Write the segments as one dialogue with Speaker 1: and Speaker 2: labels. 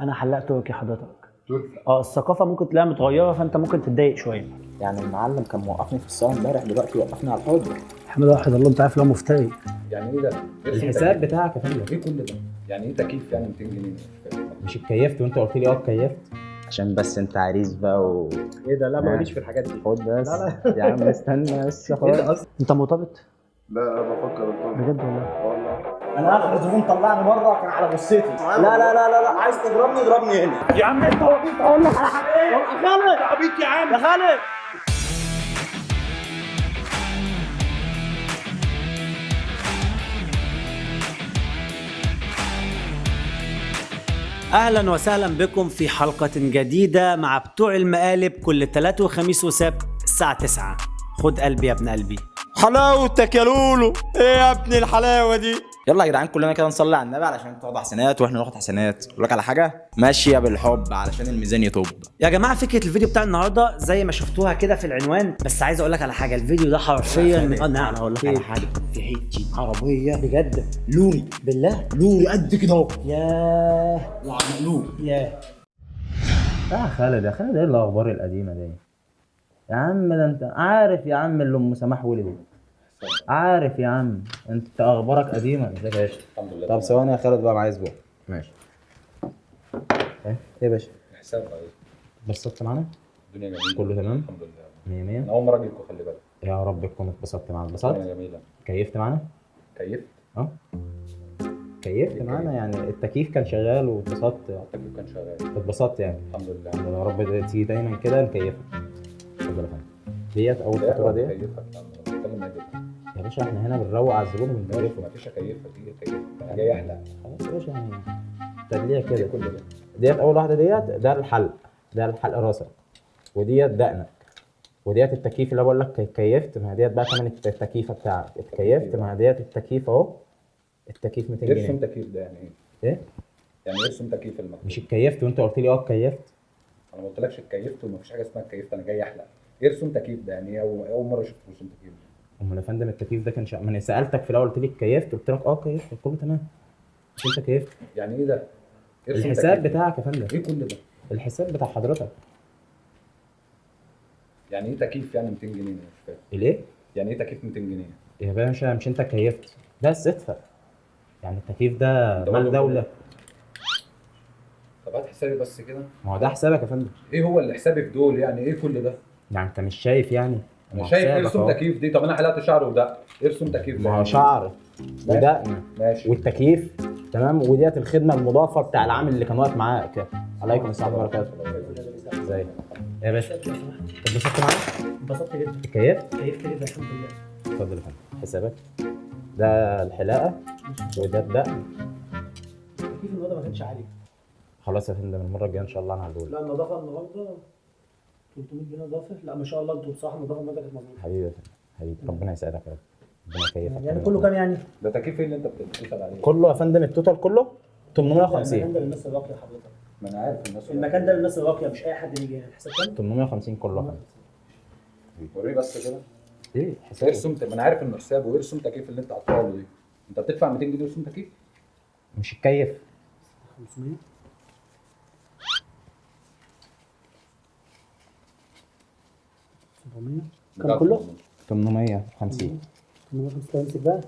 Speaker 1: أنا حلاق تركي حضرتك.
Speaker 2: تركي
Speaker 1: آه الثقافة ممكن تلاقيها متغيرة فأنت ممكن تتضايق شوية.
Speaker 3: يعني المعلم كان موقفني في الصاله امبارح دلوقتي وقفني على الحوض
Speaker 1: أحمد واحد الله انت عارف لو مفتري.
Speaker 2: يعني إيه ده؟
Speaker 3: الحساب بتاعك يا فندم.
Speaker 2: إيه كل ده؟ يعني إيه تكييف يعني 200 جنيه؟ مش
Speaker 3: اتكيفت وأنت قلت لي آه اتكيفت. عشان بس أنت عريس بقى و
Speaker 2: إيه ده؟ لا. ماليش في الحاجات دي.
Speaker 3: خد بس. يا عم استنى بس
Speaker 2: ده
Speaker 3: خلاص؟
Speaker 1: أنت مرتبط
Speaker 4: لا لا بفكر ارتبط
Speaker 1: بجد والله.
Speaker 4: والله.
Speaker 5: أنا آخر زبون طلعني بره كان على جثتي لا لا لا لا لا. عايز تضربني؟ اضربني هنا.
Speaker 1: يا عم انت أقول لك على حاجة. يا خالد. عبيط يا عم. يا خالد. أهلا وسهلا بكم في حلقة جديدة مع بتوع المقالب كل ثلاث وخميس وسبت الساعة 9 خد قلبي يا ابن قلبي.
Speaker 5: حلاوتك يا لولو. إيه يا ابني الحلاوة دي؟
Speaker 3: يلا يا جدعان كلنا كده نصلي على النبي علشان تاخد حسنات وإحنا ناخد حسنات أقول لك على حاجة ماشيه بالحب علشان الميزان يطب.
Speaker 1: يا جماعة فكرة الفيديو بتاع النهارده زي ما شفتوها كده في العنوان بس عايز أقول لك على حاجة الفيديو ده حرفيا من... نعم أقول لك على حاجة.
Speaker 5: في حتة عربية
Speaker 1: بجد.
Speaker 5: لوري
Speaker 1: بالله؟
Speaker 5: لوري قد كده أهو.
Speaker 1: ياه.
Speaker 5: وعملوه.
Speaker 1: ياه.
Speaker 3: يا خالد يا خالد إيه الأخبار القديمة دي؟ يا عم ده أنت عارف يا عم اللي أم سماح ولدت. عارف يا عم. انت أخبارك قديمة. ازيك يا باشا؟
Speaker 2: الحمد لله
Speaker 3: طب ثواني يا خالد بقى معايا أسبوع. ماشي. إيه؟ يا باشا؟
Speaker 2: حساب إيه؟
Speaker 3: اتبسطت معانا؟
Speaker 2: الدنيا جميلة.
Speaker 3: كله تمام؟
Speaker 2: الحمد لله.
Speaker 3: 100 100
Speaker 2: أنا أول مرة أجيلكم خلي بالك.
Speaker 3: يا رب تكون اتبسطت معانا.
Speaker 2: الدنيا
Speaker 3: اتبسطت
Speaker 2: جميلة.
Speaker 3: كيفت معانا؟
Speaker 2: كيفت؟
Speaker 3: أه. كيفت معانا؟ يعني التكييف كان شغال واتبسطت.
Speaker 2: التكييف كان شغال.
Speaker 3: اتبسطت يعني.
Speaker 2: الحمد لله.
Speaker 3: يا رب تيجي دايما كده نكيفك. اتفضل يا فندم. ديت أول فاتوره ديت؟
Speaker 2: بتكلم؟
Speaker 3: يا باشا إحنا هنا بنروق على الزبون وبنكيفه
Speaker 2: ما فيش اكيفها دي كيف أنا جاي احلق
Speaker 3: خلاص يا باشا يعني. تدليع كده.
Speaker 2: كل ده.
Speaker 3: ديت أول واحدة ديت ده الحلق ده الحلق راسك وديت دقنك. وديت التكييف اللي بقول لك كيفت ما ديت بقى ثمن التكييفة بتاعك. اتكيفت ما هي ديت التكييف أهو. التكييف 200
Speaker 2: ارسم
Speaker 3: جنيه.
Speaker 2: تكييف ده يعني إيه؟
Speaker 3: إيه؟
Speaker 2: يعني ارسم تكييف المكتب
Speaker 3: مش اتكيفت وأنت قلت لي آه اتكيفت؟
Speaker 2: أنا ما قلتلكش اتكيفت ومفيش حاجة اسمها اتكيفت أنا جاي أحلق. ارسم تكييف ده يعني أول- أول مرة أشوف رسوم تكييف
Speaker 3: امال يا فندم التكييف ده كان شا... ما أنا سألتك في الأول قلت لي اتكيفت قلت لك آه كيفت. كله تمام. مش أنت كيفت؟
Speaker 2: يعني إيه ده؟
Speaker 3: الحساب. بتاعك يا فندم.
Speaker 2: إيه كل ده؟
Speaker 3: الحساب بتاع حضرتك.
Speaker 2: يعني إيه تكييف يعني 200 جنيه؟ مش فاهم.
Speaker 3: الإيه؟
Speaker 2: يعني إيه تكييف 200 جنيه؟
Speaker 3: يا باشا مش أنت كيفت. بس ادفع. يعني التكييف ده مال دولة.
Speaker 2: طب هات حسابي بس كده.
Speaker 3: ما هو ده حسابك يا فندم.
Speaker 2: إيه هو اللي حسابي في دول؟ يعني إيه كل ده؟
Speaker 3: يعني أنت مش شايف يعني؟ أنا
Speaker 2: شايف
Speaker 3: إرسم.
Speaker 2: تكييف دي. طب أنا حلقت شعر وده. إرسم تكييف ده
Speaker 3: ما هو شعر. ودقن
Speaker 2: ماشي.
Speaker 3: والتكييف. تمام؟ وديت الخدمة المضافة بتاع العامل اللي كان واقف معاك عليكم السلام ورحمة الله وبركاته. ازيك يا باشا. اتبسطت معايا
Speaker 1: انبسطت جدا.
Speaker 3: كيفت
Speaker 1: كيفت جدا الحمد لله.
Speaker 3: اتفضل يا فندم. حسابك. ده الحلاقة. وده الدقن
Speaker 1: التكييف النهارده ما كانش عالي
Speaker 3: خلاص يا فندم. المرة الجاية إن شاء الله أنا هقول.
Speaker 1: لا النظافة النهارده 300 جنيه إضافة؟ لا ما شاء الله أنتوا بصراحه النظافه النهارده كانت مظبوطه
Speaker 3: حبيبي يا فندم حبيبي ربنا يسعدك يا رب. ربنا يكيفك
Speaker 1: يعني كله كام يعني؟
Speaker 2: ده تكييف إيه اللي أنت بتسال عليه؟
Speaker 3: كله يا فندم التوتال كله
Speaker 1: المكان
Speaker 3: 850
Speaker 1: ده للناس الراقية حضرتك.
Speaker 2: ما أنا عارف الناس
Speaker 1: المكان ده للناس الراقية مش أي حد يجي هنا الحساب كام؟
Speaker 3: 850 كله يا فندم.
Speaker 2: وريه بس كده.
Speaker 3: إيه؟ حساب
Speaker 2: ارسم ما أنا عارف إنه حسابه. وارسم تكييف اللي أنت حاطه له دي. أنت بتدفع 200 جنيه رسوم تكييف؟
Speaker 3: مش الكيف.
Speaker 1: 500 700 كام كله؟
Speaker 3: 850
Speaker 1: 850 امسك بقى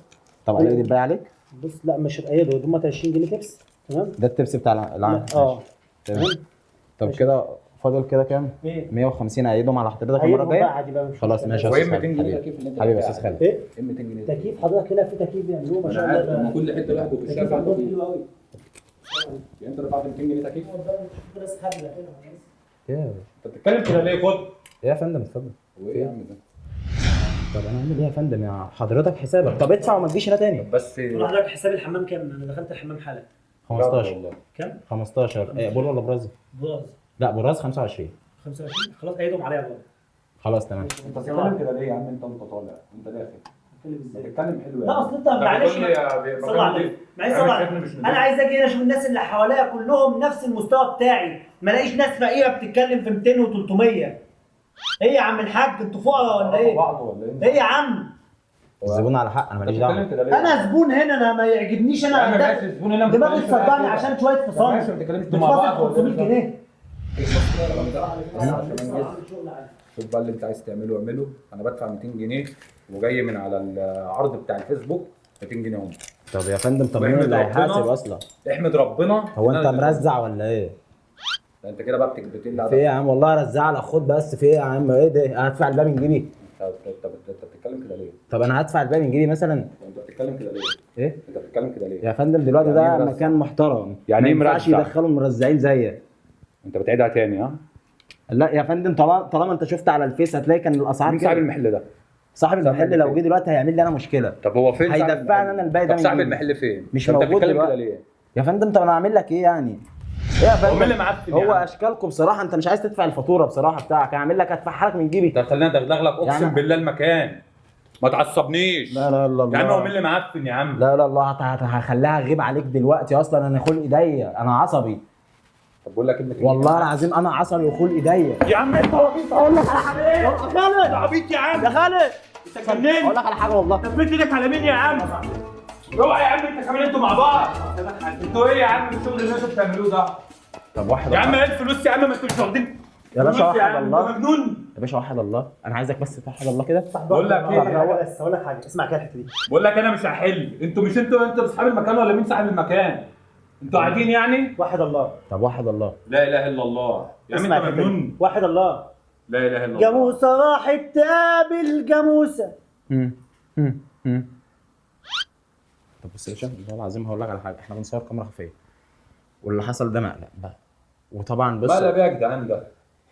Speaker 3: طب عليك الباقي عليك؟
Speaker 1: بص لا مش هتأيده هم 20 جنيه تبس تمام؟
Speaker 3: ده التبس بتاع الع- العام.
Speaker 1: لا، آه.
Speaker 3: تمام. طب. كده فاضل كده كام؟
Speaker 1: إيه؟
Speaker 3: 150 أعيدهم على حضرتك
Speaker 1: المرة بقى
Speaker 3: الجايه
Speaker 1: بقى
Speaker 3: خلاص. ماشي يا
Speaker 2: إيه
Speaker 3: أستاذ
Speaker 2: 200
Speaker 3: خالد
Speaker 2: جنيه
Speaker 3: حبيبي
Speaker 2: تكييف اللي انت
Speaker 3: حبيبي يا
Speaker 2: أستاذ؟
Speaker 3: خالد
Speaker 1: إيه؟
Speaker 2: إيه 200 جنيه
Speaker 1: تكييف؟ حضرتك هنا في تكييف بيعملوه ما
Speaker 2: أنا
Speaker 1: شاء
Speaker 2: عارف
Speaker 1: الله.
Speaker 2: هم كل حتة لوحده بالشافع
Speaker 1: عندهم حلو قوي
Speaker 2: يعني أنت دفعت 200 جنيه تكييف؟
Speaker 3: إيه
Speaker 2: أنت بتتكلم كده ليه؟ خد.
Speaker 3: إيه يا فندم اتفضل.
Speaker 2: وايه يا عم ده؟
Speaker 3: طب أنا أعمل إيه يا فندم؟ يا حضرتك حسابك. طب ادفع وما تجيش هنا تاني.
Speaker 2: بس
Speaker 1: قول حضرتك حساب الحمام كام؟ أنا دخلت الحمام حالا.
Speaker 3: 15
Speaker 2: والله.
Speaker 1: كام؟
Speaker 3: 15 إيه بول ولا براز
Speaker 1: براز
Speaker 3: لا براز 25
Speaker 1: 25 خلاص ايدهم عليا والله
Speaker 3: خلاص تمام.
Speaker 2: أنت بتتكلم كده ليه يا عم؟ أنت وأنت طالع. أنت داخل. بتتكلم حلو
Speaker 1: لا أصل أنت معلش صلى معلش صلى. أنا عايز أجي هنا أشوف الناس اللي حواليا كلهم نفس المستوى بتاعي. ما الاقيش ناس فقيرة بتتكلم في 200 و300 إيه يا عم الحاج أنتوا فقراء ولا إيه؟
Speaker 2: بعض ولا إيه
Speaker 1: إيه يا عم؟
Speaker 3: الزبون على حق أنا ماليش
Speaker 2: دعوة؟
Speaker 1: أنا زبون هنا أنا ما يعجبنيش
Speaker 2: أنا
Speaker 1: أدخل-
Speaker 2: ماشي الزبون هنا ما
Speaker 1: دماغي تصدعني. عشان شوية
Speaker 2: ماشي
Speaker 1: فصال
Speaker 2: ما بتتكلمش مع بعض
Speaker 1: بتفاصل 500 جنيه
Speaker 2: شوف بقى اللي أنت عايز تعمله اعمله أنا بدفع 200 جنيه وجاي من على العرض بتاع الفيسبوك 200 جنيه هم
Speaker 3: طب يا فندم طب مين اللي
Speaker 2: ربنا.
Speaker 3: هيحاسب أصلا
Speaker 2: احمد ربنا
Speaker 3: هو
Speaker 2: أنت
Speaker 3: مرزع ولا إيه
Speaker 2: ده انت كده بقى بتقل
Speaker 3: في إيه يا عم والله رزع لك خد بس في إيه يا عم إيه ده هدفع الباقي من جيبي
Speaker 2: انت انت انت- بتتكلم كده ليه؟
Speaker 3: طب أنا هدفع الباقي من جيبي مثلا
Speaker 2: انت بتتكلم كده ليه؟
Speaker 3: إيه
Speaker 2: انت بتتكلم كده ليه؟
Speaker 3: يا فندم دلوقتي
Speaker 2: يعني
Speaker 3: ده
Speaker 2: مرزع؟
Speaker 3: مكان محترم
Speaker 2: يعني
Speaker 3: ما
Speaker 2: إيه
Speaker 3: ينفعش
Speaker 2: مرزع؟
Speaker 3: يدخلوا مرزعين زيك
Speaker 2: انت بتعيدها تاني ها؟
Speaker 3: لا يا فندم طالما طالما انت شفت على الفيس هتلاقي كان الأسعار
Speaker 2: مين صاحب المحل ده؟
Speaker 3: صاحب المحل لو؟ جه دلوقتي هيعمل لي أنا مشكلة
Speaker 2: طب هو فين
Speaker 3: هيدفعني؟ أنا الباقي ده
Speaker 2: طب صاحب. المحل فين؟
Speaker 3: مش
Speaker 2: طب انت
Speaker 3: موجود
Speaker 2: بتتكلم كده
Speaker 3: دلوقتي.
Speaker 2: ليه؟
Speaker 3: يا فندم طب أنا اعمل لك إيه يعني يا فندم
Speaker 2: اللي معفن
Speaker 3: هو
Speaker 2: يا عم؟
Speaker 3: أشكالكم بصراحه أنت مش عايز تدفع الفاتورة بصراحة بتاعك هعمل لك هدفعها لك من جيبي.
Speaker 2: طب خلينا ادغدغ لك أقسم
Speaker 3: يعني-
Speaker 2: بالله المكان. ما تعصبنيش.
Speaker 3: لا لا لا
Speaker 2: يا عم هو مين
Speaker 3: الله
Speaker 2: اللي معفن يا عم؟
Speaker 3: لا لا هت- هخليها اغيب عليك دلوقتي أصلا أنا خلق ايديا أنا عصبي.
Speaker 2: طب بقول لك كلمه
Speaker 3: والله العظيم أنا عصبي وخلق ايديا
Speaker 2: يا عم أنت عبيط أقول لك على حاجة. إيه؟
Speaker 3: يا خالد!
Speaker 2: عبيط يا عم.
Speaker 3: يا خالد!
Speaker 2: أنت جننت
Speaker 3: أقول لك على حاجة والله.
Speaker 2: تثبت إيدك على مين يا عم؟ اوعى يا عم أنت كمان أنتوا مع بعض. أنتوا إيه يا عم؟ الشغل اللي أنتوا بتعملوه ده؟
Speaker 3: طب واحد
Speaker 2: يا عم. إيه الفلوس يا عم ما أنتوا مش واخدين.
Speaker 3: يا باشا
Speaker 2: عم،
Speaker 3: الله.
Speaker 2: مجنون.
Speaker 3: يا باشا واحد الله. أنا عايزك بس توحد الله كده.
Speaker 2: بقول لك إيه؟
Speaker 1: هو بس هقول لك حاجة. اسمع كده الحتة دي.
Speaker 2: بقول لك أنا مش هحل. أنتوا مش أنتوا أنتوا أصحاب المكان ولا مين صاحب المكان؟ أنتوا قاعدين يعني؟
Speaker 1: واحد الله.
Speaker 3: طب واحد الله.
Speaker 2: لا إله إلا الله. يا عم
Speaker 1: أنت.
Speaker 2: مجنون.
Speaker 1: واحد الله.
Speaker 2: لا إله إلا الله.
Speaker 1: جاموسة راحت تقابل
Speaker 3: جاموسة. طب بص يا باشا والله العظيم هقول لك على حاجة. إحنا بنصور كاميرا خفية. واللي حصل ده مقلق بقى وطبعا بص
Speaker 2: بيه يا جدعان ده؟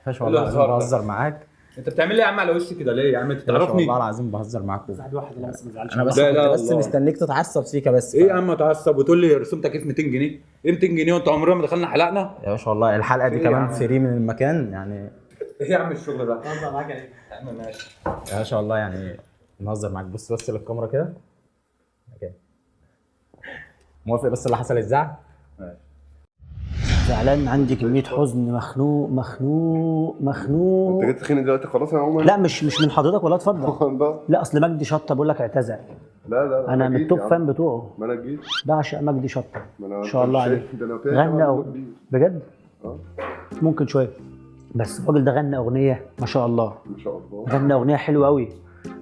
Speaker 3: باشا
Speaker 2: إيه
Speaker 3: والله العظيم؟ بهزر معاك
Speaker 2: أنت بتعمل ليه يا عم على وشي كده ليه يا عم انت تعرفني؟
Speaker 3: والله العظيم بهزر معاك
Speaker 1: واحد واحد الله بس ما تزعلش
Speaker 3: أنا بس
Speaker 2: لا لا
Speaker 3: بس. مستنيك تتعصب سيكا بس
Speaker 2: إيه يا عم تعصب وتقول لي رسومتك إيه في 200 جنيه؟ إيه 200 جنيه وأنت عمرنا ما دخلنا حلقنا؟
Speaker 3: يا باشا والله الحلقة دي
Speaker 2: إيه
Speaker 3: كمان؟ فري من المكان يعني
Speaker 2: إيه يا عم الشغل ده؟
Speaker 1: الله معاك يعني
Speaker 2: يا عم ماشي
Speaker 3: يا باشا والله يعني نهزر معاك بص بس للكاميرا كده كده. موافق بس اللي حصل الزعل
Speaker 1: زعلان عندي كمية حزن مخنوق مخنوق مخنوق
Speaker 4: انت جيت تخيني دلوقتي خلاص يا عمر؟
Speaker 1: لا مش مش من حضرتك ولا اتفضل.
Speaker 4: لا
Speaker 1: أصل مجدي شطة بقول لك اعتذر.
Speaker 4: لا لا
Speaker 1: أنا من التوب. فان بتوعه.
Speaker 4: ما أنا جيت.
Speaker 1: بعشق مجدي شطة.
Speaker 4: ما
Speaker 1: إن شاء الله عليه غنى. بجد؟
Speaker 4: آه.
Speaker 1: ممكن شوية. بس الراجل ده غنى أغنية ما شاء الله.
Speaker 4: ما شاء الله.
Speaker 1: غنى أغنية حلوة قوي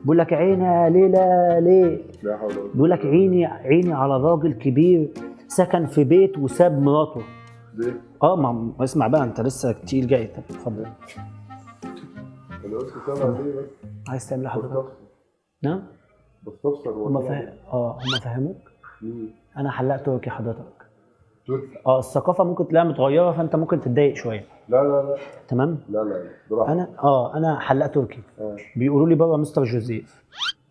Speaker 1: بيقول لك عيني ليلى ليه
Speaker 4: لا حول ولا قوة.
Speaker 1: بيقول لك عيني عيني على راجل كبير سكن في بيت وساب مراته.
Speaker 4: ليه؟
Speaker 1: آه ما اسمع بقى أنت لسه كتير جاي. طب اتفضل.
Speaker 4: أنا قلت سامع ليه بس؟
Speaker 1: عايز تعمل حضرتك
Speaker 4: بستفسر
Speaker 1: نعم؟
Speaker 4: بستفسر
Speaker 1: هم
Speaker 4: والله
Speaker 1: فا... آه هم فهموك. أنا حلاق تركي حضرتك.
Speaker 4: تركي
Speaker 1: آه الثقافة ممكن تلاقيها متغيرة فأنت ممكن تتضايق شوية.
Speaker 4: لا لا لا.
Speaker 1: تمام؟
Speaker 4: لا لا براحتك.
Speaker 1: أنا آه أنا حلاق تركي
Speaker 4: آه.
Speaker 1: بيقولوا لي بابا مستر جوزيف.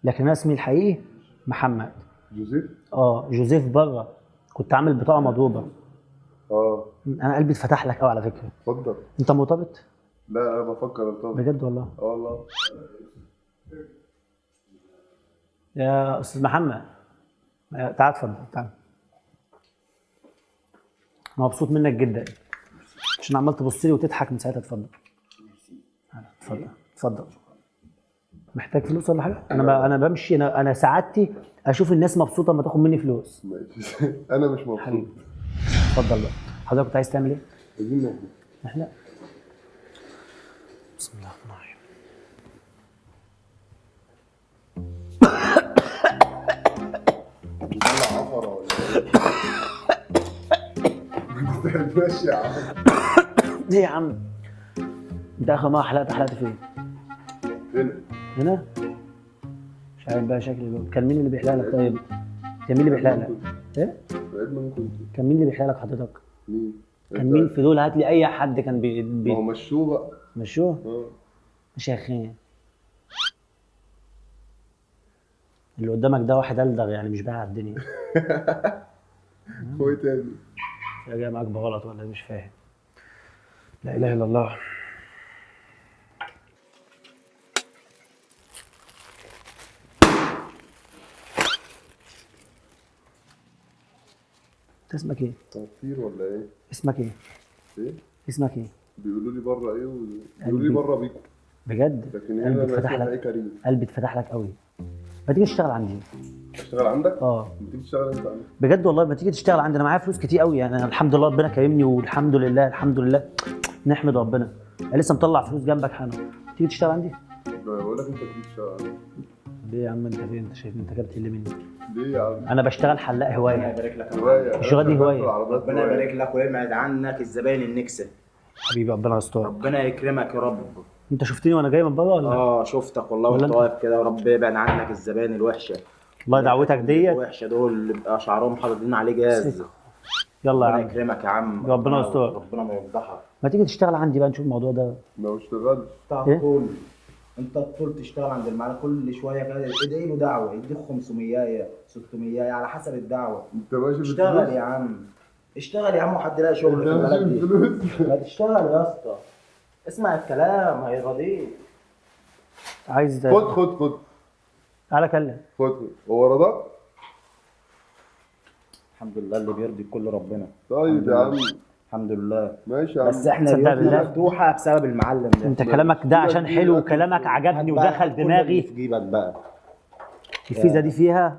Speaker 1: لكن أنا اسمي الحقيقي محمد.
Speaker 4: جوزيف؟
Speaker 1: آه جوزيف بره كنت عامل بطاقة مضروبة.
Speaker 4: آه.
Speaker 1: أنا قلبي اتفتح لك قوي على فكرة.
Speaker 4: اتفضل.
Speaker 1: أنت مرتبط؟
Speaker 4: لا أنا بفكر أرتبط.
Speaker 1: بجد والله؟
Speaker 4: آه والله.
Speaker 1: يا أستاذ محمد. تعال اتفضل تعال. مبسوط منك جدا. عشان عمال تبص لي وتضحك من ساعتها. اتفضل. اتفضل اتفضل. محتاج فلوس ولا حاجة؟ أنا. أنا بمشي. أنا أنا سعادتي أشوف الناس مبسوطة لما تاخد مني فلوس.
Speaker 4: ماشي. أنا مش مبسوط.
Speaker 1: اتفضل بقى. حضرتك كنت عايز تعمل إيه؟
Speaker 4: عايزين نحكي
Speaker 1: إحنا بسم الله الرحمن الرحيم.
Speaker 4: بتطلع عفرة ولا إيه؟ يا عم؟
Speaker 1: ليه يا عم انت اخر مرة حلقت حلقت فين؟
Speaker 4: هنا.
Speaker 1: هنا؟ مش عارف بقى شكلي بقى. كان مين اللي بيحلق لك؟ طيب كان مين اللي بيحلق لك؟
Speaker 4: إيه؟
Speaker 1: كان مين اللي بيحلق لك حضرتك؟
Speaker 4: مين؟
Speaker 1: كان مين في دول؟ هات لي أي حد كان بي,
Speaker 4: ما هو
Speaker 1: بي...
Speaker 4: مشوه؟ بقى
Speaker 1: مشوه
Speaker 4: آه.
Speaker 1: مش يا أخي. اللي قدامك ده واحد ألدغ يعني مش بايع الدنيا.
Speaker 4: هو إيه تاني؟
Speaker 1: يا جاي معاك بغلط ولا إيه؟ مش فاهم. لا إله إلا الله. انت اسمك إيه؟
Speaker 4: تنصير ولا إيه؟
Speaker 1: اسمك إيه؟
Speaker 4: إيه؟
Speaker 1: اسمك إيه؟
Speaker 4: بيقولوا لي بره إيه وبيقولوا لي بره بيكو
Speaker 1: بجد؟
Speaker 4: لكن
Speaker 1: قلبي
Speaker 4: هنا أنا
Speaker 1: اتفتح لك.
Speaker 4: كريم
Speaker 1: قلبي اتفتح لك قوي. ما تيجي تشتغل عندي.
Speaker 4: تشتغل عندك؟
Speaker 1: آه.
Speaker 4: بتيجي تشتغل أنت عندك
Speaker 1: بجد والله ما تيجي تشتغل عندي. أنا معايا فلوس كتير قوي. يعني أنا الحمد لله ربنا كرمني والحمد لله الحمد لله. نحمد ربنا. أنا لسه مطلع فلوس جنبك حالا. تيجي تشتغل عندي؟
Speaker 4: بقول لك أنت بتيجي تشتغل عندك
Speaker 1: ليه يا عم؟ أنت فين؟ أنت شايف أنت كده بتقل مني؟
Speaker 4: ليه يا عم؟
Speaker 1: أنا بشتغل حلاق هواية.
Speaker 3: يبارك لك
Speaker 4: هواية.
Speaker 1: الشغل دي هواية.
Speaker 3: ربنا يبارك لك ويبعد عنك الزباين النكسة.
Speaker 1: حبيبي ربنا يستر.
Speaker 3: ربنا يكرمك يا رب.
Speaker 1: أنت شفتني وأنا جاي من بره ولا؟
Speaker 3: آه شفتك والله وأنت
Speaker 1: أنت؟
Speaker 3: واقف كده ورب يبعد عنك الزباين الوحشة.
Speaker 1: الله دعوتك ديت.
Speaker 3: الوحشة دول اللي بيبقى شعرهم حاطين عليه جاز.
Speaker 1: يلا يا
Speaker 3: ربنا
Speaker 1: عم.
Speaker 3: يكرمك يا عم.
Speaker 1: ربنا يستر.
Speaker 3: ربنا ما يفضحك
Speaker 1: ما تيجي تشتغل عندي بقى نشوف الموضوع ده.
Speaker 4: لو اشتغلت.
Speaker 3: انت
Speaker 1: إيه؟
Speaker 3: انت الطول تشتغل عند المعلم كل شوية كده ادعي له دعوة يديك 500 600 على حسب الدعوة.
Speaker 4: انت ماشي
Speaker 3: اشتغل؟ يا عم. اشتغل يا عم وحد يلاقي شغل في البلد دي؟ ما تشتغل يا اسطى. اسمع الكلام هيرضيك
Speaker 1: عايز
Speaker 4: خد خد خد.
Speaker 1: تعالى كلم.
Speaker 4: خد خد. هو رضاك؟
Speaker 3: الحمد لله اللي بيرضي كل ربنا.
Speaker 4: طيب يا عم.
Speaker 3: الحمد لله.
Speaker 4: ماشي
Speaker 3: بس
Speaker 1: إحنا؟
Speaker 3: مفتوحة بسبب المعلم ده.
Speaker 1: انت كلامك ده عشان حلو وكلامك عجبني ودخل دماغي.
Speaker 3: في جيبك بقى.
Speaker 1: الفيزا دي فيها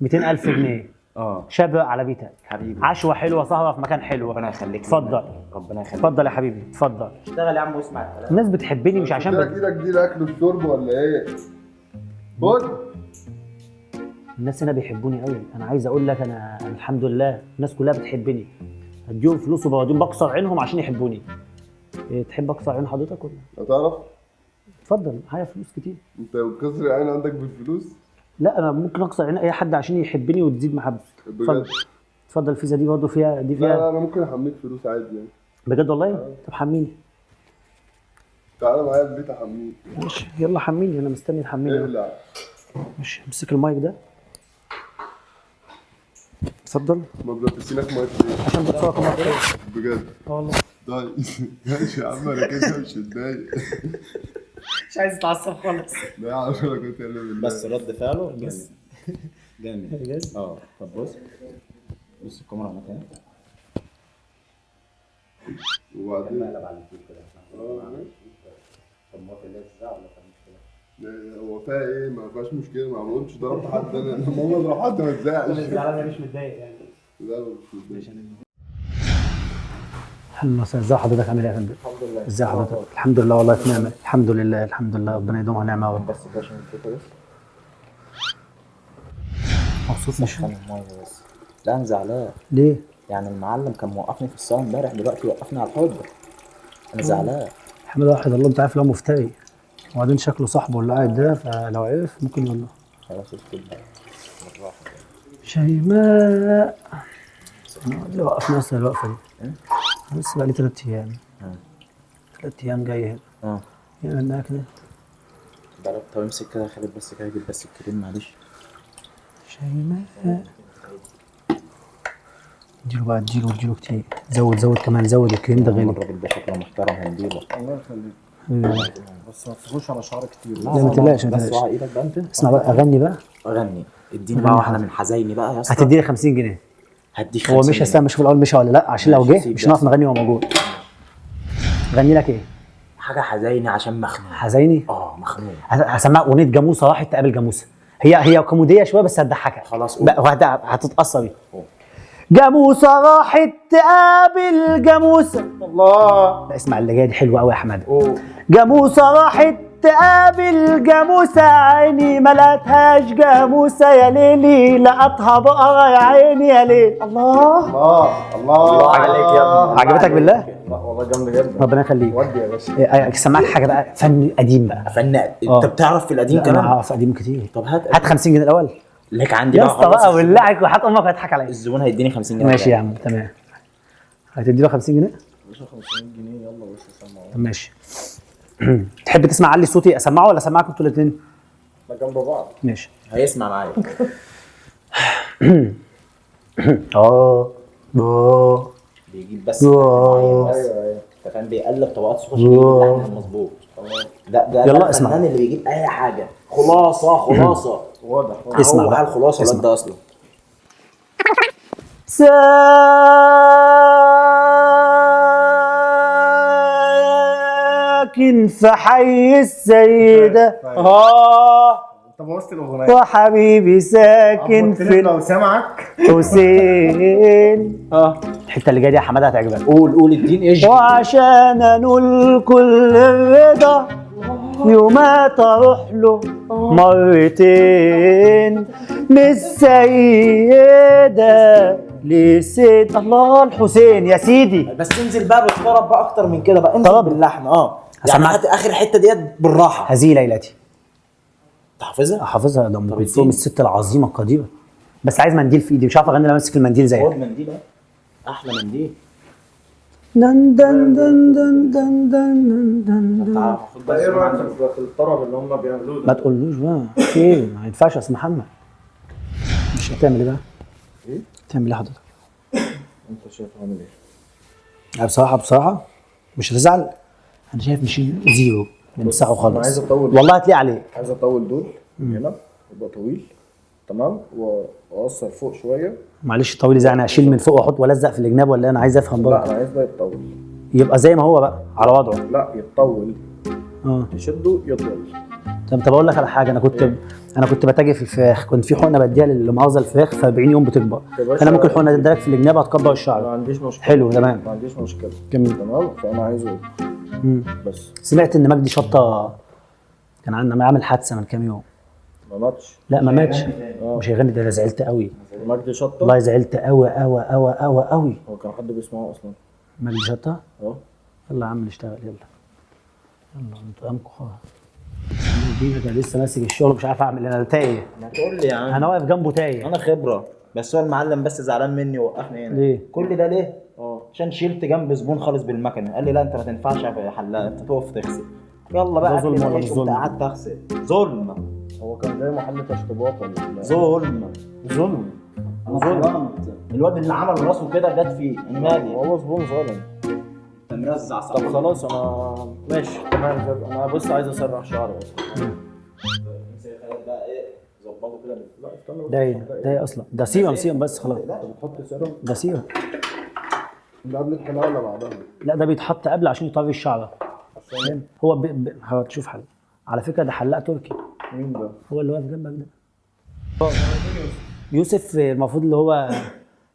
Speaker 1: 200000 جنيه.
Speaker 3: آه.
Speaker 1: شاب على بيتك.
Speaker 3: حبيبي.
Speaker 1: عشوة حلوة سهرة في مكان حلو.
Speaker 3: ربنا يخليك
Speaker 1: اتفضل.
Speaker 3: ربنا يخليك.
Speaker 1: اتفضل يا حبيبي اتفضل.
Speaker 3: اشتغل يا عم واسمع الكلام.
Speaker 1: الناس بتحبني مش عشان
Speaker 4: كده
Speaker 1: بد...
Speaker 4: إيدك دي الاكل والشرب ولا إيه؟ خد.
Speaker 1: الناس هنا بيحبوني قوي أنا عايز أقول لك أنا أنا الحمد لله الناس كلها بتحبني. اديهم فلوس وبوديهم بكسر عينهم عشان يحبوني. إيه تحب اكسر عين حضرتك ولا؟
Speaker 4: هتعرف؟
Speaker 1: اتفضل معايا فلوس كتير.
Speaker 4: انت كسر العين عندك بالفلوس؟
Speaker 1: لا أنا ممكن أكسر عين أي حد عشان يحبني وتزيد محبتي
Speaker 4: بجد؟
Speaker 1: اتفضل. اتفضل الفيزا دي برضه فيها دي
Speaker 4: لا
Speaker 1: فيها.
Speaker 4: لا أنا ممكن أحميك فلوس عادي يعني.
Speaker 1: بجد والله؟ طب حميني.
Speaker 4: تعالى معايا البيت أحميك.
Speaker 1: ماشي. يلا حميني أنا مستني تحميني.
Speaker 4: ابلع
Speaker 1: ماشي أمسك المايك ده. اتفضل.
Speaker 4: ما ميه ليه؟
Speaker 1: عشان بتصور كمان
Speaker 4: بجد.
Speaker 1: آه والله.
Speaker 4: طيب ماشي يا عم أنا كده مش متضايق
Speaker 1: مش عايز اتعصب خالص.
Speaker 4: لا يا عم أنا كنت
Speaker 3: بس رد فعله جامد. جامد. آه طب بص. بص الكاميرا هناك أهي.
Speaker 4: وبعدين؟
Speaker 3: قلب على اليوتيوب كده
Speaker 4: آه. ماشي.
Speaker 3: طب ما في اللي ولا كان مشكله
Speaker 4: لا، هو فيها إيه؟ ما فيهاش مشكلة ما عملتش ضربت حد. أنا المهم اضرب حد ما تزعلش.
Speaker 1: أنا مش متضايق يعني.
Speaker 4: لا مش متضايق.
Speaker 1: أهلا وسهلا ازي حضرتك؟ عامل إيه يا فندم؟
Speaker 3: الحمد لله.
Speaker 1: ازي حضرتك؟ الحمد لله والله في نعمة. الحمد لله الحمد لله. ربنا يدومها نعمة يا رب.
Speaker 3: بس كده عشان الفكرة بس.
Speaker 1: مبسوط؟ مش
Speaker 3: بس. لا أنا زعلان.
Speaker 1: ليه؟
Speaker 3: يعني المعلم كان موقفني في الصلاة امبارح دلوقتي وقفني على الحب أنا زعلان.
Speaker 1: الحمد لله واحد الله أنت عارف لو مفتري. وبعدين شكله صاحبه اللي قاعد ده فلو عرف ممكن يقول له.
Speaker 3: خلاص اسكت بقى بالراحه
Speaker 1: شيماء اللي وقفنا أصلا الوقفة دي. لسه بقى لي ثلاث أيام. ثلاث أيام جاي هنا. آه. انها كده.
Speaker 3: بقى طب امسك كده يا خالد بس كده جيب بس الكريم معلش.
Speaker 1: شيماء اديله بقى اديله اديله كتير. زود زود كمان زود الكريم ده غالي.
Speaker 3: الراجل ده شكله محترم هنديله.
Speaker 5: بس ما تفوش على شعر كتير
Speaker 1: لا ما تقلقش ما تقلقش. اسمع بقى أغني بقى.
Speaker 3: أغني. اديني بقى واحدة من حزيني بقى يا اسطى.
Speaker 1: هتديني 50 جنيه.
Speaker 3: هديك
Speaker 1: هو
Speaker 3: 50
Speaker 1: مش
Speaker 3: جنيه.
Speaker 1: هستنى أشوف الأول مشى ولا لا عشان لو جه مش. هنعرف نغني وهو موجود. غني لك إيه؟
Speaker 3: حاجة حزيني عشان مخنوق.
Speaker 1: حزيني؟
Speaker 3: آه مخنوق.
Speaker 1: هس- هسمعك أغنية جاموسة راحت تقابل جاموسة. هي هي كوميدية شوية بس هتضحكك.
Speaker 3: خلاص قول.
Speaker 1: هتتأثر بيها. جاموسة راحت تقابل جاموسة. الله. لا اسمع اللي جاية دي حلوة قوي يا أحمد. جاموسة راحت تقابل جاموسة عيني ما لقتهاش جاموسة. يا ليلي لقطها بقرة يا عيني يا ليل الله.
Speaker 5: الله. الله.
Speaker 3: الله عليك يا ابني.
Speaker 1: عجبتك بالله؟
Speaker 5: والله جامد جدا
Speaker 1: ربنا يخليك.
Speaker 5: ودي يا باشا.
Speaker 1: إيه، سمعك حاجة بقى؟ فن قديم بقى.
Speaker 3: فن
Speaker 1: آه.
Speaker 3: انت بتعرف في القديم
Speaker 1: أنا
Speaker 3: كمان؟
Speaker 1: اعرف قديم كتير.
Speaker 3: طب هات
Speaker 1: هات 50 جنيه الأول.
Speaker 3: لك عندي
Speaker 1: يا
Speaker 3: بقى
Speaker 1: اسطى
Speaker 3: خلاص
Speaker 1: بقى ولعك وحات أمك هتضحك عليا.
Speaker 3: الزبون هيديني 50 جنيه.
Speaker 1: ماشي يا عم تمام. هتدي له 50 جنيه؟
Speaker 5: باشا 500 جنيه يلا بس سمعوا
Speaker 1: طب ماشي. تحب تسمع علي صوتي أسمعه ولا اسمعك أنتوا الاثنين
Speaker 5: إحنا جنب بعض.
Speaker 1: ماشي.
Speaker 3: هيسمع معايا.
Speaker 1: آه آه
Speaker 3: بيجيب بس
Speaker 1: آه.
Speaker 3: بس.
Speaker 5: أيوه أيوه.
Speaker 3: أنت فاهم بيقلب طبقات صوت المظبوط ده ده
Speaker 1: يلا
Speaker 3: ده
Speaker 1: اسمع.
Speaker 3: اللي بيجيب أي حاجة. خلاصة خلاصة.
Speaker 5: واضح واضح.
Speaker 1: اسمع
Speaker 3: هو
Speaker 1: بقى.
Speaker 3: الخلاصه الواد ده أصلا.
Speaker 1: ساكن في حي السيدة آه.
Speaker 5: طب وسط الأغنية.
Speaker 1: وحبيبي ساكن في
Speaker 5: لو سمعك.
Speaker 1: الحسين آه. الحتة اللي جاية دي يا حمادة هتعجبك.
Speaker 6: قول قول الدين إيش؟
Speaker 1: وعشان انول كل الرضا. يومات أروح له مرتين من السيدة لسيد الله الحسين. يا سيدي.
Speaker 6: بس انزل بقى بالطرب بقى أكتر من كده بقى. انزل
Speaker 1: طرب؟
Speaker 6: باللحن. آه. يعني. هات آخر حتة ديت بالراحة.
Speaker 1: هذه ليلتي.
Speaker 6: تحفظها؟
Speaker 1: حافظها ده
Speaker 6: أم
Speaker 1: كلثوم. الست العظيمة القديره بس عايز منديل في إيدي مش عارف أغني لما امسك المنديل زي
Speaker 6: خد منديل بقى أحلى منديل.
Speaker 1: دن دن دن دن دن دن دن دن
Speaker 6: بقى
Speaker 5: إيه
Speaker 6: رأيك.
Speaker 5: في الطرب اللي هم بيعملوه
Speaker 1: ما
Speaker 5: ده؟
Speaker 1: تقولوش بقى في إيه ما ينفعش يا محمد مش هتعمل إيه بقى؟
Speaker 5: إيه؟
Speaker 1: تعمل إيه حضرتك؟
Speaker 5: أنت شايف عامل
Speaker 1: إيه؟ بصراحة بصراحة مش هتزعل أنا شايف نشيل زيرو نمسحه
Speaker 5: أنا عايز
Speaker 1: خالص
Speaker 5: أطول.
Speaker 1: والله هتلاقي عليه
Speaker 5: عايز أطول دول هنا يبقى طويل تمام؟ واقصر فوق شوية.
Speaker 1: معلش طويل زي أنا أشيل من فوق وأحط وألزق في الجناب ولا أنا عايز أفهم
Speaker 5: لا
Speaker 1: برضه؟
Speaker 5: أنا عايز ده يتطول.
Speaker 1: يبقى زي ما هو بقى على وضعه.
Speaker 5: لا يتطول.
Speaker 1: آه.
Speaker 5: تشده يطول.
Speaker 1: طب طب أقول لك على حاجة. أنا كنت أنا كنت بتاجر في الفراخ. كنت في حقنة بديها للمؤاخذه الفراخ في 40 يوم بتكبر. أنا ممكن حقنه اديها لك في الجناب هتكبر
Speaker 5: ما
Speaker 1: الشعر
Speaker 5: عنديش مشكلة.
Speaker 1: حلو تمام.
Speaker 5: ما عنديش مشكلة.
Speaker 1: جميل.
Speaker 5: تمام؟ فأنا عايزه. بس.
Speaker 1: سمعت إن مجدي شطة. كان عندنا عامل حادثة من كام يوم.
Speaker 5: ما ماتش.
Speaker 1: لا ما ماتش.
Speaker 5: آه.
Speaker 1: مش هيغني ده أنا زعلت قوي.
Speaker 5: مجدي شطه
Speaker 1: والله زعلت قوي قوي قوي قوي قوي.
Speaker 5: هو كان حد بيسمعه أصلا؟
Speaker 1: مجدي شطه
Speaker 5: آه.
Speaker 1: يلا يا عم نشتغل يلا. يلا أنتوا قامكم خلاص. كان لسه ماسك الشغل مش عارف اعمل إيه، أنا تايه.
Speaker 6: ما تقول لي يا عم.
Speaker 1: أنا واقف جنبه تايه.
Speaker 6: أنا خبرة بس هو المعلم بس زعلان مني ووقفني هنا.
Speaker 1: ليه؟
Speaker 6: كل ده ليه؟
Speaker 5: آه.
Speaker 6: عشان شلت جنب زبون خالص بالمكنة. قال لي لا أنت ما تنفعش يا حلاق أنت تقف تغسل. يلا بقى
Speaker 1: ظلم ولا مش ظلم؟
Speaker 6: قعدت أغسل. ظلم.
Speaker 5: هو كان جاي محل تشطيبات ولا لا؟
Speaker 6: ظلم. ظلم. أنا ظلمت الواد اللي عمل راسه كده جت فيه أنا مالي
Speaker 5: هو زبون ظالم
Speaker 6: أنت مرزع صح
Speaker 5: طب خلاص أنا ماشي. تمام كده. أنا بص عايز اسرح شعري بس.
Speaker 6: بقى ظبطه كده
Speaker 5: لا استنى بس
Speaker 1: ده إيه ده إيه أصلا ده serum serum بس خلاص.
Speaker 5: انت بتحط سيرم.
Speaker 1: ده سيرم
Speaker 5: ده قبل الحلاقه ولا بعدها؟
Speaker 1: لا ده بيتحط قبل عشان يطري الشعر.
Speaker 5: عشان
Speaker 1: هو ب... ب... هتشوف حل. على فكرة ده حلاق تركي.
Speaker 5: مين ده؟
Speaker 1: هو اللي واقف جنبك ده. يوسف المفروض اللي هو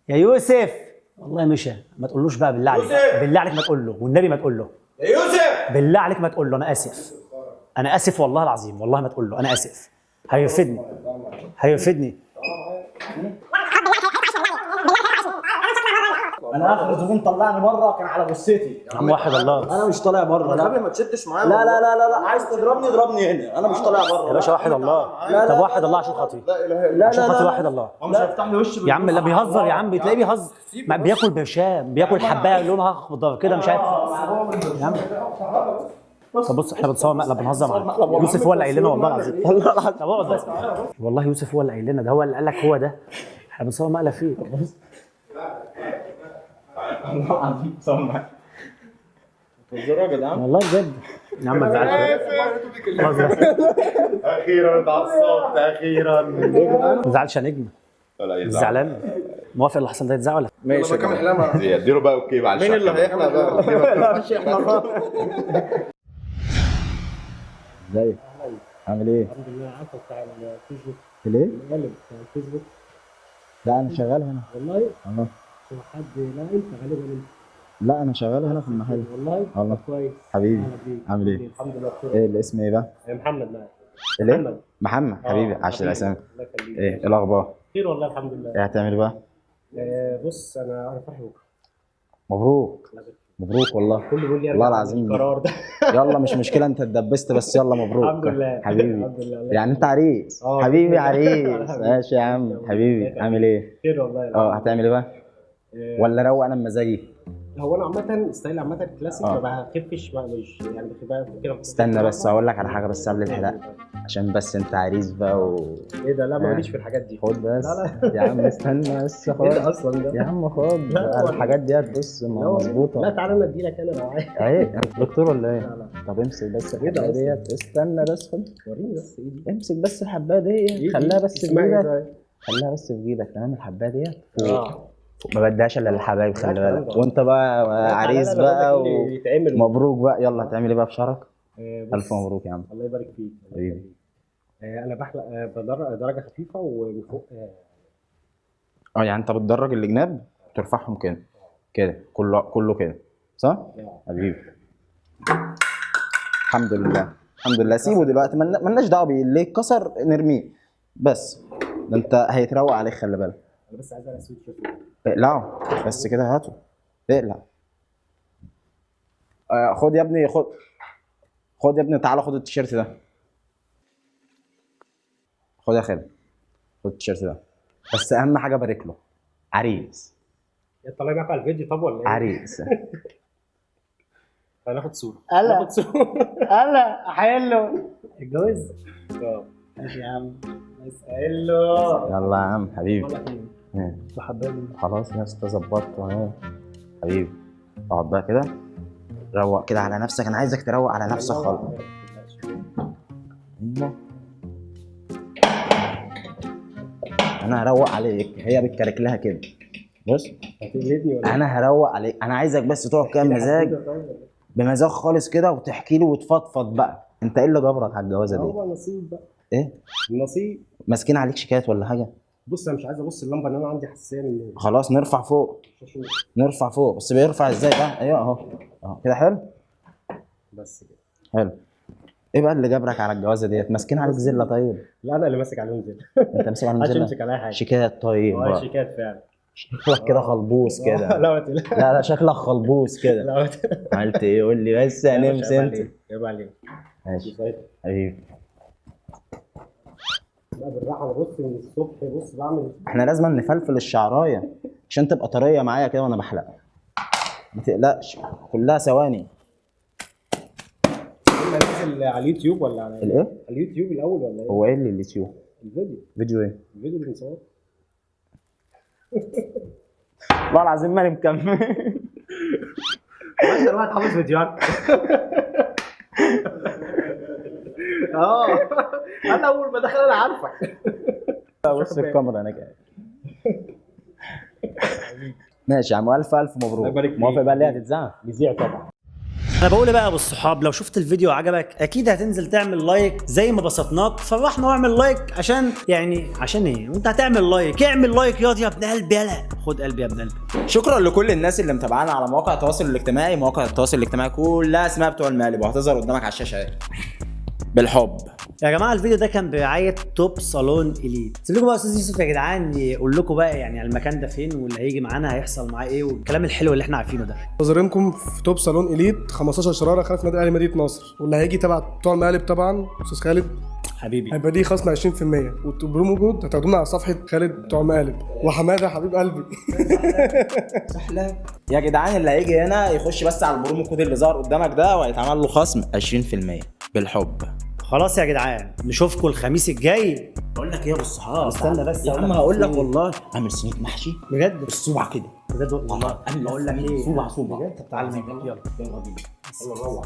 Speaker 1: يا يوسف! والله مشى. ما تقولوش بقى بالله عليك. بالله عليك ما تقول له. والنبي ما تقول له.
Speaker 6: يا يوسف!
Speaker 1: بالله عليك ما تقول له. أنا آسف. أنا آسف والله العظيم. والله ما تقول له. أنا آسف. هيرفدني. هيرفدني.
Speaker 6: أنا آخر زبون طلعني بره كان على جثتي
Speaker 1: يا عم واحد الله.
Speaker 6: أنا مش طالع بره لا.
Speaker 5: قبل ما تشدش معايا
Speaker 6: لا لا لا لا, لا. عايز تضربني اضربني هنا. أنا مش طالع بره
Speaker 1: يا باشا واحد الله.
Speaker 6: لا،
Speaker 1: طب
Speaker 6: لا،
Speaker 1: واحد الله عشان خاطري.
Speaker 5: لا اله الا
Speaker 1: عشان
Speaker 6: لا،
Speaker 1: خاطر
Speaker 6: لا.
Speaker 1: واحد الله.
Speaker 5: هو مش هيفتح لي وش
Speaker 1: يا عم لا بيهزر يا عم. بتلاقيه بيهزر. ما بياكل برشام بياكل حباية لونها أخضر كده مش عارف. يا عم. طب بص إحنا بنصور مقلب بنهزر معاه يوسف هو اللي قايل لنا والله العظيم. والله العظيم طب اقعد بس والله يوسف هو اللي قايل لنا ده هو اللي قال لك هو ده. إحنا بنصور مقلب فيه.
Speaker 6: والله العظيم سمع
Speaker 5: بتهزروا يا جدعان؟
Speaker 1: والله بجد. يا عم ما تزعلش.
Speaker 4: أخيرا. اتعصبت أخيرا
Speaker 1: ما تزعلش يا نجم.
Speaker 4: ولا
Speaker 1: زعلان. موافق اللي حصل ده يتزعل ولا؟
Speaker 5: ماشي يا جدعان.
Speaker 4: اديله بقى أوكي مع
Speaker 5: مين اللي هيحلق بقى؟
Speaker 6: لا مش إحنا خالص
Speaker 3: ازيك عامل إيه؟
Speaker 1: الحمد لله عارفه بتاع الفيسبوك
Speaker 3: في ليه؟
Speaker 1: بتاع الفيسبوك.
Speaker 3: لا أنا شغال هنا.
Speaker 1: والله؟
Speaker 3: والله.
Speaker 1: هو حد لا أنت غالبا أنت.
Speaker 3: لا أنا شغال هنا في المحل.
Speaker 1: والله؟
Speaker 3: والله
Speaker 1: كويس.
Speaker 3: حبيبي. عامل إيه؟
Speaker 1: الحمد لله بخير.
Speaker 3: إيه الاسم إيه بقى؟
Speaker 1: محمد معاك؟ محمد.
Speaker 3: محمد. حبيبي
Speaker 1: آه،
Speaker 3: عاش
Speaker 1: حبيبي.
Speaker 3: الأسامي.
Speaker 1: الله يخليك.
Speaker 3: إيه إيه الأخبار؟
Speaker 1: خير والله الحمد لله.
Speaker 3: إيه هتعمل بقى؟
Speaker 1: آه، بص أنا أنا فرحي بكرة.
Speaker 3: مبروك. مبروك والله.
Speaker 1: كله بيقول لي
Speaker 3: والله
Speaker 1: أرجع
Speaker 3: العظيم.
Speaker 1: القرار ده.
Speaker 3: يلا مش مشكلة أنت اتدبست بس يلا مبروك.
Speaker 1: الحمد لله.
Speaker 3: حبيبي.
Speaker 1: الحمد لله
Speaker 3: يعني أنت عريس.
Speaker 1: آه،
Speaker 3: حبيبي. عريس. ماشي يا عم. حبيبي عامل إيه؟
Speaker 1: خير والله.
Speaker 3: آه هتعمل إيه بقى؟
Speaker 1: آه،
Speaker 3: ولا روق أنا بمزاجي؟
Speaker 1: هو أنا عامة style عامة كلاسيك
Speaker 3: آه.
Speaker 1: ما بخفش مش يعني بخبها كده
Speaker 3: استنى بس هقول لك على حاجة بس قبل الحلقة عشان بس أنت عريس بقى و
Speaker 1: إيه ده؟ لا
Speaker 3: آه.
Speaker 1: ماليش في الحاجات دي.
Speaker 3: خد بس.
Speaker 1: لا،
Speaker 3: يا عم استنى بس
Speaker 1: إيه ده
Speaker 3: خد.
Speaker 1: أصلا ده؟
Speaker 3: يا عم خد.
Speaker 1: لا،.
Speaker 3: الحاجات ديت بص
Speaker 1: لا،
Speaker 3: مظبوطة.
Speaker 1: لا تعالى أنا اديلك أنا لو عايز.
Speaker 3: إيه دكتور ولا إيه؟
Speaker 1: لا لا.
Speaker 3: طب امسك بس
Speaker 1: إيه الحباية؟
Speaker 3: ديت. استنى بس خد.
Speaker 1: وريني بس ايدي
Speaker 3: امسك بس الحباية ديت.
Speaker 1: إيدي.
Speaker 3: خليها بس في جيبك. خليها بس في جيبك تمام؟ الحباية ديت
Speaker 1: آه.
Speaker 3: ما بديهاش إلا للحبايب خلي بالك. وأنت بقى عريس بقى ومبروك بقى. يلا هتعمل إيه بقى في شعرك؟
Speaker 1: آه،
Speaker 3: ألف مبروك يا عم.
Speaker 1: الله يبارك فيك
Speaker 3: حبيبي.
Speaker 7: آه، أنا بحلق آه، درجة خفيفة ومن فوق آه،
Speaker 3: آه يعني أنت بتدرج الجناب ترفعهم كده. كده. كله كله كده. صح؟ حبيبي. الحمد لله. الحمد لله. سيبه دلوقتي. ملنا- ملناش دعوة بيه. اللي اتكسر نرميه. بس. ده أنت هيتروق عليك خلي بالك.
Speaker 7: بس عايز اقلع سويت شيرت.
Speaker 3: اقلعه. بس كده هاته. اقلع. آه خد يا ابني خد خد يا ابني تعالى خد التيشيرت ده. خد يا خالد. خد التيشيرت ده. بس أهم حاجة بارك له. عريس.
Speaker 7: طالع معاك على الفيديو. طب ولا إيه؟
Speaker 3: عريس.
Speaker 7: هناخد صورة.
Speaker 1: هلا
Speaker 7: ناخد صورة.
Speaker 1: هلا حلو اتجوز. ماشي يا عم. اسال له.
Speaker 3: يلا يا عم حبيبي.
Speaker 7: إيه
Speaker 3: إيه.
Speaker 1: حبايبي
Speaker 3: خلاص يا اسطى ظبطت اهو حبيبي اقعد بقى كده. روق كده على نفسك. أنا عايزك تروق على نفسك خالص. أيوه. أنا هروق عليك. هي بتكرك لها كده. بص.
Speaker 7: ولا
Speaker 3: أنا هروق عليك. أنا عايزك بس تقعد كده بمزاج بمزاج خالص كده وتحكي له وتفضفض بقى. أنت إيه اللي جبرك على الجوازة دي؟
Speaker 7: هو نصيب بقى.
Speaker 3: إيه؟
Speaker 7: النصيب
Speaker 3: ماسكين عليك شيكات ولا حاجة؟
Speaker 7: بص أنا مش عايز أبص اللمبة إن أنا عندي حساسية من
Speaker 3: خلاص نرفع فوق. نرفع فوق. بس بيرفع إزاي بقى أيوه أهو. أهو. كده حلو؟
Speaker 7: بس كده.
Speaker 3: حلو. إيه بقى اللي جبرك على الجوازة ديت؟ ماسكين عليك زلة طيب؟
Speaker 7: لا أنا اللي ماسك عليهم زي
Speaker 3: أنت ماسك عليهم زلة؟
Speaker 7: امسك عليها حاجة.
Speaker 3: شيكات طيب آه.
Speaker 7: شيكات فعلا.
Speaker 3: شكلك كده خلبوس كده.
Speaker 7: لا
Speaker 3: لا لا شكلك خلبوس كده.
Speaker 7: لا
Speaker 3: عملت إيه؟ قول لي بس
Speaker 7: لا، مش
Speaker 3: هنمس
Speaker 7: عيب أنت. عيب عليك.
Speaker 3: ماشي. حبيبي.
Speaker 7: لا بالراحة بص من الصبح بص بعمل
Speaker 3: إحنا لازم نفلفل الشعراية عشان تبقى طرية معايا كده وأنا بحلق ما تقلقش كلها ثواني.
Speaker 7: ننزل على اليوتيوب ولا على
Speaker 3: الإيه؟
Speaker 7: على اليوتيوب الأول ولا إيه؟
Speaker 3: هو إيه اللي اليوتيوب؟
Speaker 7: الفيديو.
Speaker 3: فيديو إيه؟
Speaker 7: الفيديو اللي بنصوره
Speaker 3: والله العظيم ماني مكمل.
Speaker 7: أنت دلوقتي حافظ فيديوهات. آه. أنا أول ما دخل أنا عارفك.
Speaker 3: بص الكاميرا أنا جاي ماشي يا عم ألف
Speaker 7: ألف
Speaker 3: مبروك. موافق بقى اللي هتتذاع
Speaker 7: بيذيع طبعا.
Speaker 1: أنا بقول بقى يا أبو الصحاب لو شفت الفيديو عجبك أكيد هتنزل تعمل like زي ما بسطناك. فرحنا واعمل like عشان يعني عشان إيه؟ انت هتعمل like. اعمل like. ياض يا ابن قلبي. يلا. خد قلبي يا ابن قلبي.
Speaker 3: شكرا لكل الناس اللي متابعانا على مواقع التواصل الاجتماعي. مواقع التواصل الاجتماعي كلها اسمها بتوع المقلب وهتظهر قدامك على الشاشة. اهي بالحب.
Speaker 1: يا جماعة الفيديو ده كان برعاية توب صالون إليت. سيب لكم بقى أستاذ يوسف يا جدعان يقول لكم بقى يعني المكان ده فين واللي هيجي معانا هيحصل معاه إيه والكلام الحلو اللي إحنا عارفينه ده.
Speaker 8: منتظرينكم في توب صالون إليت 15 شرارة خلف نادي الاهلي مدينة نصر. واللي هيجي تبع بتوع المقالب طبعا أستاذ خالد.
Speaker 1: حبيبي.
Speaker 8: هيبقى ليه خصم 20% وال promo code هتاخدونا على صفحة خالد بتوع المقالب. وحمادة حبيب قلبي.
Speaker 3: يا جدعان اللي هيجي هنا يخش بس على ال promo code اللي ظهر قدامك ده وهيتعمل له خصم 20% بالحب.
Speaker 1: خلاص يا جدعان نشوفكم الخميس الجاي.
Speaker 3: بقول لك إيه يا أبو الصحاب؟
Speaker 1: استنى بس
Speaker 3: يا عم هقول لك. والله. اعمل سميك محشي؟
Speaker 1: بجد؟
Speaker 3: بالصبع كده.
Speaker 1: بجد والله.
Speaker 3: أنا
Speaker 1: بقول لك إيه؟
Speaker 3: صبع صبع
Speaker 1: بجد؟ طب تعالى يلا. يلا بينا.
Speaker 7: يلا روح.